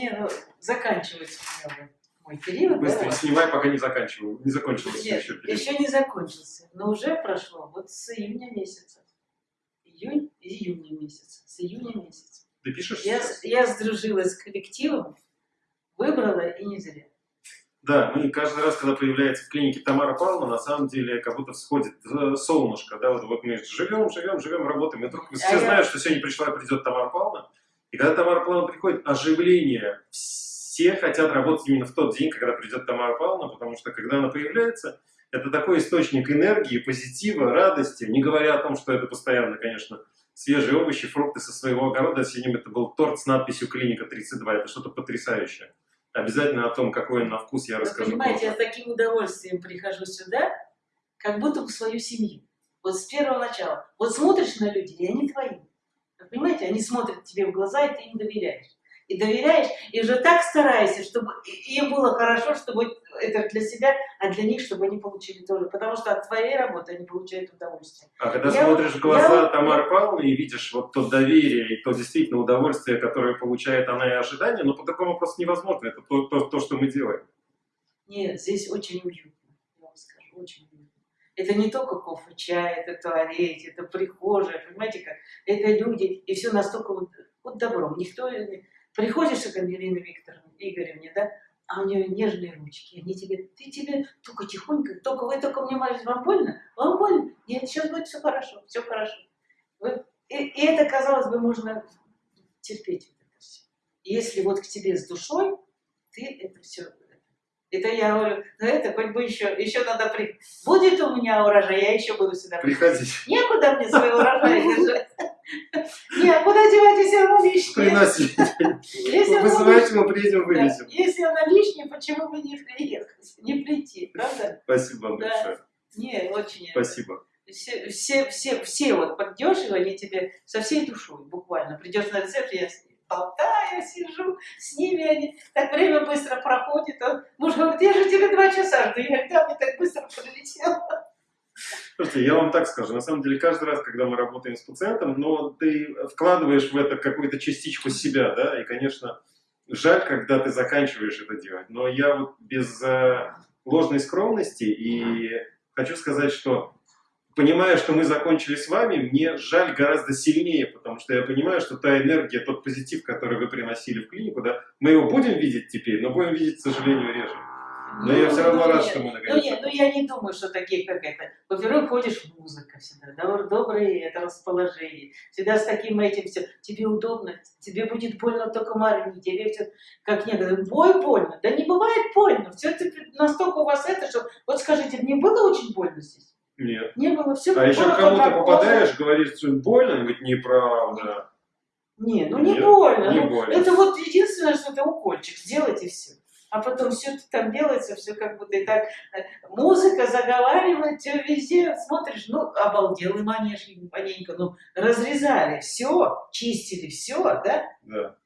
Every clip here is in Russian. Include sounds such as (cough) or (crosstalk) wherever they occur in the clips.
Не, ну, заканчивается у меня вот мой период. Быстро да, снимай, пока не заканчивал. Не закончился Нет, еще период. еще не закончился, но уже прошло вот с июня месяца. Июнь, июня месяца, с июня месяца. Ты пишешь Я, сейчас? я сдружилась с коллективом, выбрала и не зря. Да, мы каждый раз, когда появляется в клинике Тамара Павловна, на самом деле как будто всходит э, солнышко, да, вот, вот мы живем, живем, живем, работаем, и вдруг все А я- знают, что сегодня пришла и придет Тамара Павловна, и когда Тамара Павловна приходит, оживление, все хотят работать именно в тот день, когда придет Тамара Павловна, потому что когда она появляется, это такой источник энергии, позитива, радости, не говоря о том, что это постоянно, конечно, свежие овощи, фрукты со своего огорода, сегодня это был торт с надписью «Клиника 32», это что-то потрясающее. Обязательно о том, какой он на вкус, я Вы расскажу понимаете, я позже. с таким удовольствием прихожу сюда, как будто в свою семью. Вот с первого начала. Вот смотришь на людей, и они твои. Понимаете, они смотрят тебе в глаза, и ты им доверяешь. И доверяешь, и уже так стараешься, чтобы им было хорошо, чтобы это для себя, а для них, чтобы они получили тоже. Потому что от твоей работы они получают удовольствие. А когда Я смотришь вот- в глаза я Тамары Павловны и видишь вот то доверие и то действительно удовольствие, которое получает она и ожидание, ну по-другому просто невозможно. Это то, то, то, что мы делаем. Нет, здесь очень уютно, я вам скажу, очень уютно. Это не только кофе, чай, это туалет, это прихожая, понимаете как? Это люди, и все настолько вот, вот добром. Никто не... Приходишь к Ангелине Викторовне, Игоревне, да, а у нее нежные ручки, они тебе, ты тебе только тихонько, только вы только мне молитесь, вам больно? Вам больно? Нет, сейчас будет все хорошо, все хорошо. Вот. И, и это, казалось бы, можно терпеть. Если вот к тебе с душой, ты это все это я говорю, ну это хоть бы еще, еще надо при... Будет у меня урожай, я еще буду сюда. Приходите, Некуда мне свой урожай (laughs) держать. Не, а куда девать, если оно лишнее? оно Вызывайте, мы приедем, вывезем. Если оно лишнее, почему бы не приехать, не прийти, правда? Спасибо большое. Не, очень. Спасибо. Все, все, все, все вот придешь, и они тебе со всей душой буквально. Придешь на рецепт, я болтаю, сижу, с ними они, так время быстро проходит. Он, муж говорит, я же тебе два часа жду, я когда мне так быстро пролетело. Слушайте, я вам так скажу, на самом деле каждый раз, когда мы работаем с пациентом, но ты вкладываешь в это какую-то частичку себя, да, и, конечно, жаль, когда ты заканчиваешь это делать, но я вот без э, ложной скромности и хочу сказать, что понимая, что мы закончили с вами, мне жаль гораздо сильнее, потому что я понимаю, что та энергия, тот позитив, который вы приносили в клинику, да, мы его будем видеть теперь, но будем видеть, к сожалению, реже. Но я все равно ну, рад, нет. что мы Ну наконец нет, ну я не думаю, что такие, как это. Во-первых, ходишь музыка всегда, да, доброе это расположение. Всегда с таким этим все. Тебе удобно, тебе будет больно только Марине, тебе все, как некоторые, бой больно. Да не бывает больно. Все это настолько у вас это, что, вот скажите, мне было очень больно здесь? Нет. Не было, все А еще кому-то попадаешь, говоришь, что больно, он говорит, неправда. Не, ну не Нет, больно. не ну, больно. Это вот единственное, что это укольчик, сделать и все. А потом все там делается, все как будто и так. э, Музыка заговаривает, все везде, смотришь, ну, обалдел и манеж, маленько, ну, разрезали все, чистили все, да, Да.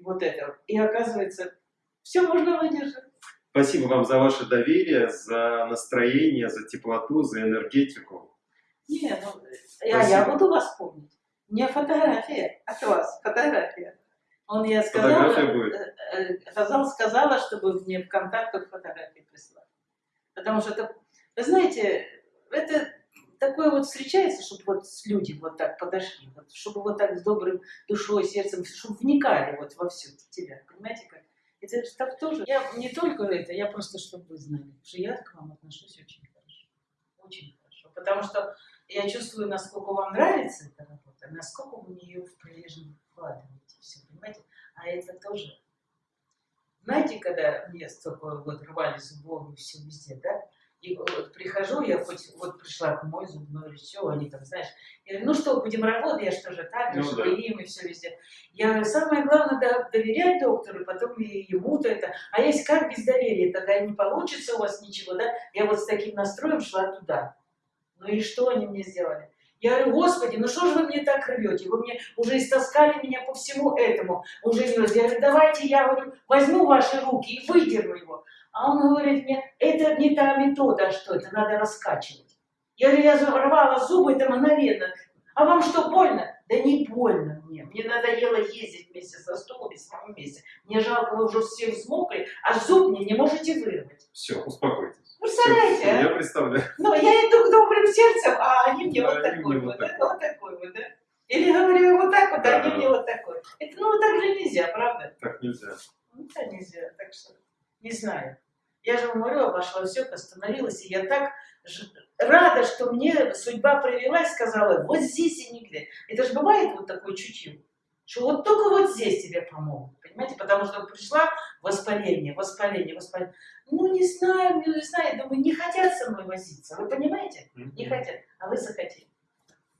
вот это. И оказывается, все можно выдержать. Спасибо вам за ваше доверие, за настроение, за теплоту, за энергетику. Не, ну, я, я буду вас помнить. Мне фотография от вас, фотография. Он я сказала, Фотография будет? э, э, сказала, чтобы мне в контактах фотографии прислать. Потому что это, вы знаете, это такое вот встречается, чтобы вот с люди вот так подошли, вот, чтобы вот так с добрым душой, сердцем, чтобы вникали вот во все тебя, понимаете как? Это же так тоже. Я не только это, я просто, чтобы вы знали, что я к вам отношусь очень хорошо. Очень хорошо. Потому что я чувствую, насколько вам нравится эта работа, насколько вы в нее прилежно вкладываете. Все, понимаете? А это тоже. Знаете, когда мне столько вот рвали зубов и все везде, да? И вот прихожу, я хоть вот пришла к мой зубной, все, они там, знаешь, я говорю, ну что, будем работать, я что же так, Ну ну, да. им и все везде. Я говорю, самое главное, да, доверять доктору, потом и ему-то это. А если как без доверия, тогда не получится у вас ничего, да? Я вот с таким настроем шла туда. Ну и что они мне сделали? Я говорю, господи, ну что же вы мне так рвете? Вы мне уже истаскали меня по всему этому. Уже. Я говорю, давайте я говорю, возьму ваши руки и выдерну его. А он говорит мне, это не та метода, а что это, надо раскачивать. Я говорю, я рвала зубы, это мгновенно. А вам что, больно? Да не больно мне. Мне надоело ездить вместе со стулом и с вами вместе. Мне жалко, вы уже все взмокли, а зуб мне не можете вырвать. Все, успокойтесь. Представляете, Всё, а? Я представляю. Ну, я иду к добрым сердцем, а они мне Да, вот они такой мне вот, вот да, такой. вот такой вот, да? Или говорю вот так вот, а Да, они да. мне вот такой. Это, ну, так же нельзя, правда? Так нельзя. Ну, да, нельзя, так что не знаю. Я же умру, обошла все, остановилась, и я так рада, что мне судьба привела и сказала, вот здесь и нигде. Это же бывает вот такое чутье, что вот только вот здесь тебе помогут, понимаете? Потому что пришла воспаление, воспаление, воспаление. Ну, не знаю, не знаю, думаю, не хотят со мной возиться, вы понимаете? Не хотят, а вы захотели.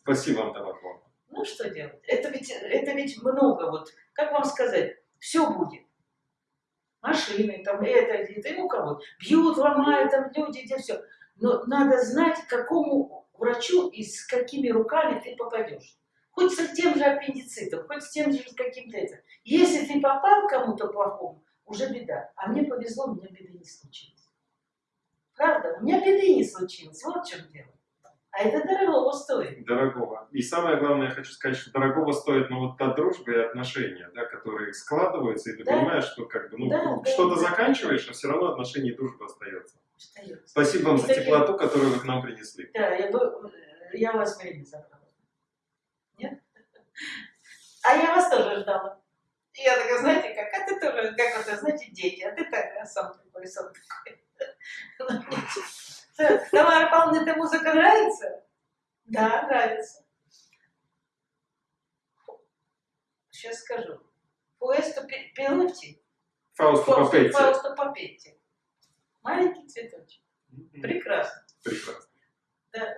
Спасибо вам, Павловна. Ну, что делать? Это ведь, это ведь много, вот, как вам сказать, все будет. Машины, там, это, это, и у кого Бьют, ломают, там люди, где все. Но надо знать, к какому врачу и с какими руками ты попадешь. Хоть с тем же аппендицитом, хоть с тем же каким-то это. Если ты попал кому-то плохому, уже беда. А мне повезло, у меня беды не случилось. Правда? У меня беды не случилось. Вот в чем дело. А это дорого стоит. Дорогого. И самое главное, я хочу сказать, что дорогого стоит ну, вот та дружба и отношения, да, которые складываются, и ты Да. понимаешь, что как бы, ну, Да, да, что-то да. заканчиваешь, а все равно отношения и дружба остается. Остается. Спасибо вам за Кстати- теплоту, которую вы к нам принесли. Да, я, я вас время забрала. Нет? А я вас тоже ждала. И я такая, знаете, как, а ты тоже, как вот, знаете, дети, а ты так, а сам такой, сам такой. Тамара Павловна, эта музыка нравится? Да, нравится. Сейчас скажу. Фаусту Папетти. Фаусто Папетти. Маленький цветочек. Прекрасно. Прекрасно. Да.